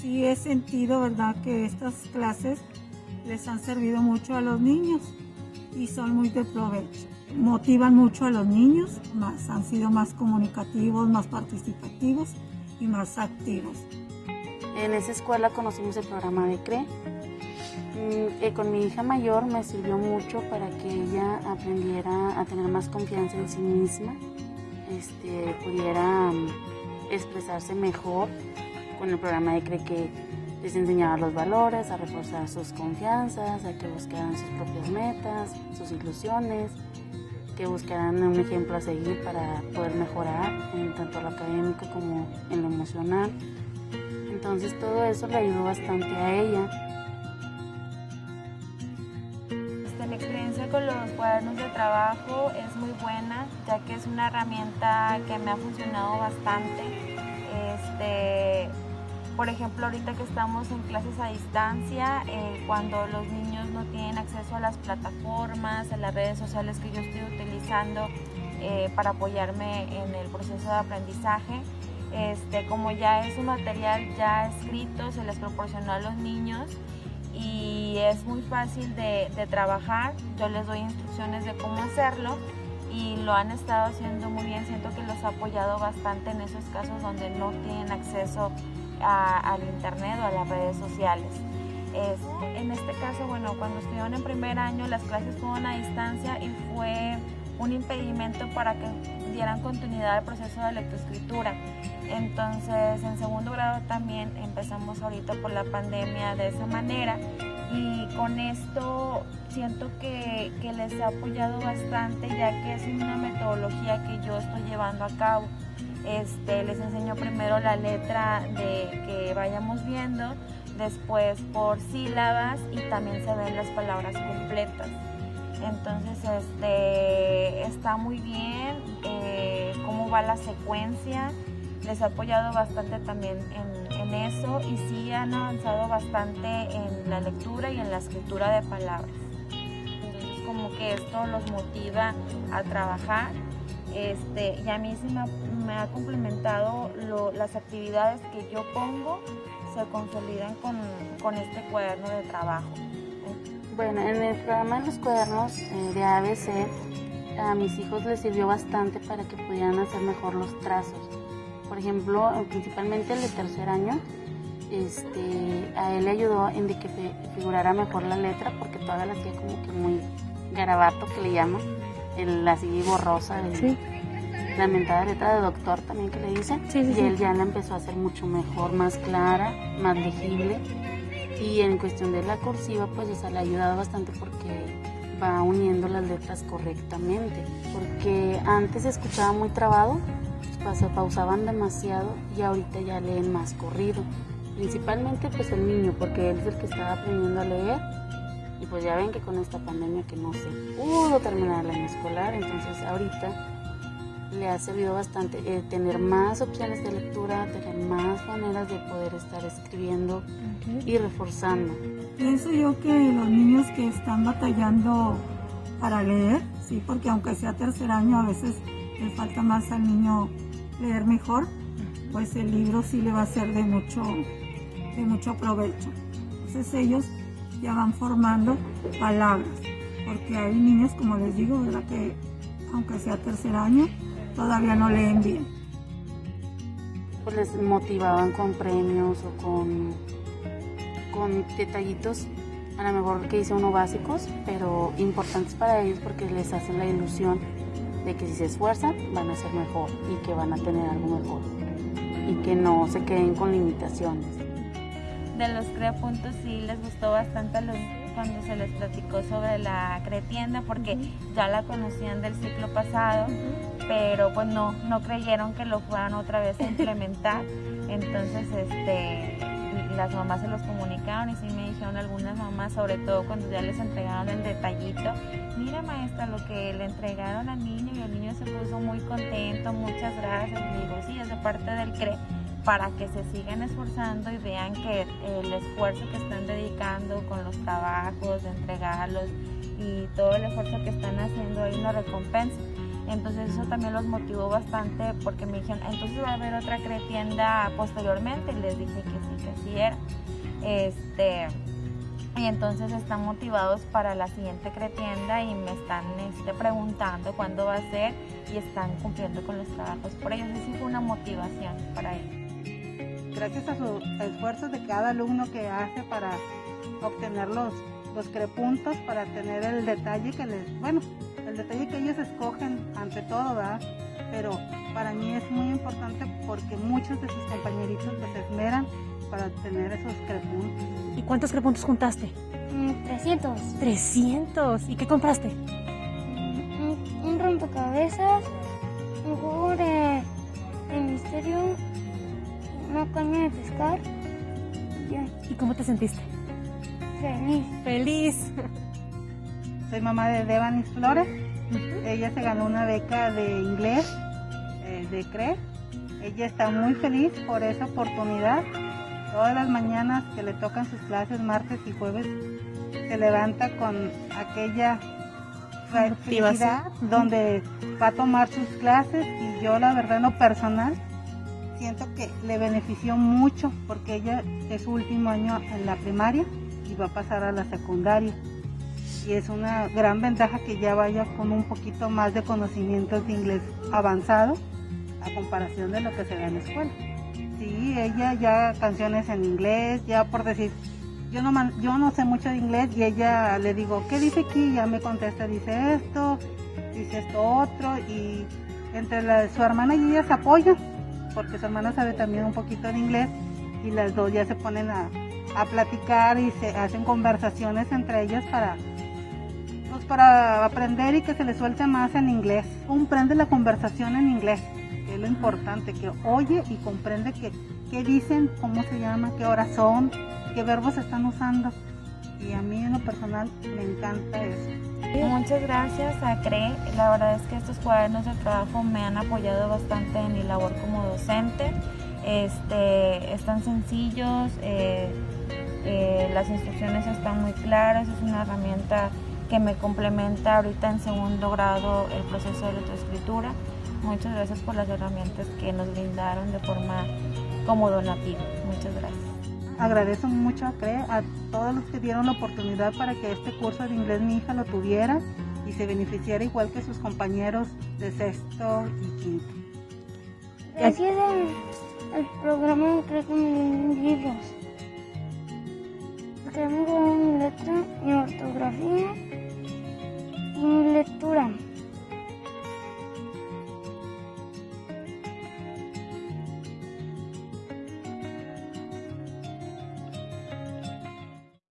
Sí he sentido, ¿verdad?, que estas clases les han servido mucho a los niños y son muy de provecho. Motivan mucho a los niños, más, han sido más comunicativos, más participativos y más activos. En esa escuela conocimos el programa de CRE. Mm, eh, con mi hija mayor me sirvió mucho para que ella aprendiera a tener más confianza en sí misma, este, pudiera mm, expresarse mejor con el programa de CRE que les enseñaba los valores, a reforzar sus confianzas, a que buscaran sus propias metas, sus ilusiones, que buscaran un ejemplo a seguir para poder mejorar en tanto lo académico como en lo emocional. Entonces todo eso le ayudó bastante a ella. Este, la experiencia con los cuadernos de trabajo es muy buena, ya que es una herramienta que me ha funcionado bastante. Este, por ejemplo, ahorita que estamos en clases a distancia, eh, cuando los niños no tienen acceso a las plataformas, a las redes sociales que yo estoy utilizando eh, para apoyarme en el proceso de aprendizaje, este, como ya es un material ya escrito, se les proporcionó a los niños y es muy fácil de, trabajar. Yo les doy instrucciones de cómo hacerlo y lo han estado haciendo muy bien. Siento que los ha apoyado bastante en esos casos donde no tienen acceso al internet o a las redes sociales. Este, en este caso, bueno, cuando estuvieron en primer año, las clases fueron a distancia y fue un impedimento para que dieran continuidad al proceso de lectoescritura. Entonces, en segundo grado también empezamos ahorita por la pandemia de esa manera y con esto siento que, les ha apoyado bastante ya que es una metodología que yo estoy llevando a cabo. Este, les enseño primero la letra de que vayamos viendo, después por sílabas y también se ven las palabras completas. Entonces este, está muy bien eh, cómo va la secuencia les ha apoyado bastante también en, eso y sí han avanzado bastante en la lectura y en la escritura de palabras. Como que esto los motiva a trabajar este, y a mí sí me, ha complementado las actividades que yo pongo se consolidan con, este cuaderno de trabajo. Bueno, en el programa de los cuadernos eh, de ABC a mis hijos les sirvió bastante para que pudieran hacer mejor los trazos por ejemplo, principalmente el de tercer año, este, a él le ayudó en de que figurara mejor la letra porque todavía la hacía como que muy garabato que le llaman, el así borrosa, sí. la mentada letra de doctor también que le dicen, y él ya la empezó a hacer mucho mejor, más clara, más legible. Y en cuestión de la cursiva, pues o le ha ayudado bastante porque va uniendo las letras correctamente, porque antes se escuchaba muy trabado se pausaban demasiado y ahorita ya leen más corrido. Principalmente pues el niño, porque él es el que estaba aprendiendo a leer y pues ya ven que con esta pandemia que no se pudo terminar el año escolar, entonces ahorita le ha servido bastante eh, tener más opciones de lectura, tener más maneras de poder estar escribiendo y reforzando. Pienso yo que los niños que están batallando para leer, sí, porque aunque sea tercer año a veces le falta más al niño leer mejor, pues el libro sí le va a ser de mucho, de mucho provecho. Entonces ellos ya van formando palabras, porque hay niños, como les digo, ¿verdad? que aunque sea tercer año, todavía no leen bien. Pues les motivaban con premios o con, con detallitos, a lo mejor que hice uno básicos, pero importantes para ellos porque les hacen la ilusión de que si se esfuerzan van a ser mejor y que van a tener algo mejor y que no se queden con limitaciones. De los puntos sí les gustó bastante a los cuando se les platicó sobre la cretienda porque ya la conocían del ciclo pasado, pero pues no, no creyeron que lo fueran otra vez a implementar. Entonces, este, las mamás se los comunicaron y sí me dijeron algunas mamás, sobre todo cuando ya les entregaron el detallito, mira maestra lo que le entregaron al niño y el niño se puso muy contento, muchas gracias. Y digo, sí, es de parte del CRE para que se sigan esforzando y vean que el esfuerzo que están dedicando con los trabajos, de entregarlos y todo el esfuerzo que están haciendo ahí una recompensa. Entonces eso también los motivó bastante porque me dijeron, entonces va a haber otra tienda posteriormente y les dije que sí, que sí era. Este, y entonces están motivados para la siguiente cretienda y me están este, preguntando cuándo va a ser y están cumpliendo con los trabajos por ellos. Eso fue una motivación para ellos. Gracias a su esfuerzo de cada alumno que hace para obtener los, los crepuntos, para tener el detalle que les, bueno, el detalle que ellos escogen ante todo, ¿verdad? Pero para mí es muy importante porque muchos de sus compañeritos se esmeran para tener esos crepuntos. ¿Y cuántos crepuntos juntaste? 300. Mm, 300. ¿Y qué compraste? Un, un rompecabezas, un jugo de, de misterio, una caña de pescar. y ya, ¿Y cómo te sentiste? feliz. Feliz. Soy mamá de Devanis Flores. Ella se ganó una beca de inglés eh, de CRE. Ella está muy feliz por esa oportunidad. Todas las mañanas que le tocan sus clases, martes y jueves, se levanta con aquella felicidad donde va a tomar sus clases y yo la verdad en lo personal siento que le benefició mucho porque ella es su último año en la primaria y va a pasar a la secundaria y es una gran ventaja que ya vaya con un poquito más de conocimientos de inglés avanzado a comparación de lo que se da en la escuela. Sí, ella ya canciones en inglés, ya por decir, yo no, man- yo no sé mucho de inglés y ella le digo, ¿qué dice aquí? Ya me contesta, dice esto, dice esto otro y entre la- su hermana y ella se apoyan porque su hermana sabe también un poquito de inglés y las dos ya se ponen a, a platicar y se hacen conversaciones entre ellas para pues para aprender y que se le suelte más en inglés. Comprende la conversación en inglés, que es lo importante, que oye y comprende que, qué dicen, cómo se llama, qué horas son, qué verbos están usando. Y a mí en lo personal me encanta eso. Muchas gracias a CRE. La verdad es que estos cuadernos de trabajo me han apoyado bastante en mi labor como docente. Este, están sencillos, eh, eh, las instrucciones están muy claras, es una herramienta que me complementa ahorita en segundo grado el proceso de lectoescritura. Muchas gracias por las herramientas que nos brindaron de forma como donativa. Muchas gracias. Agradezco mucho a CRE, a todos los que dieron la oportunidad para que este curso de inglés mi hija lo tuviera y se beneficiara igual que sus compañeros de sexto y quinto. Gracias al, programa creo dieron libros.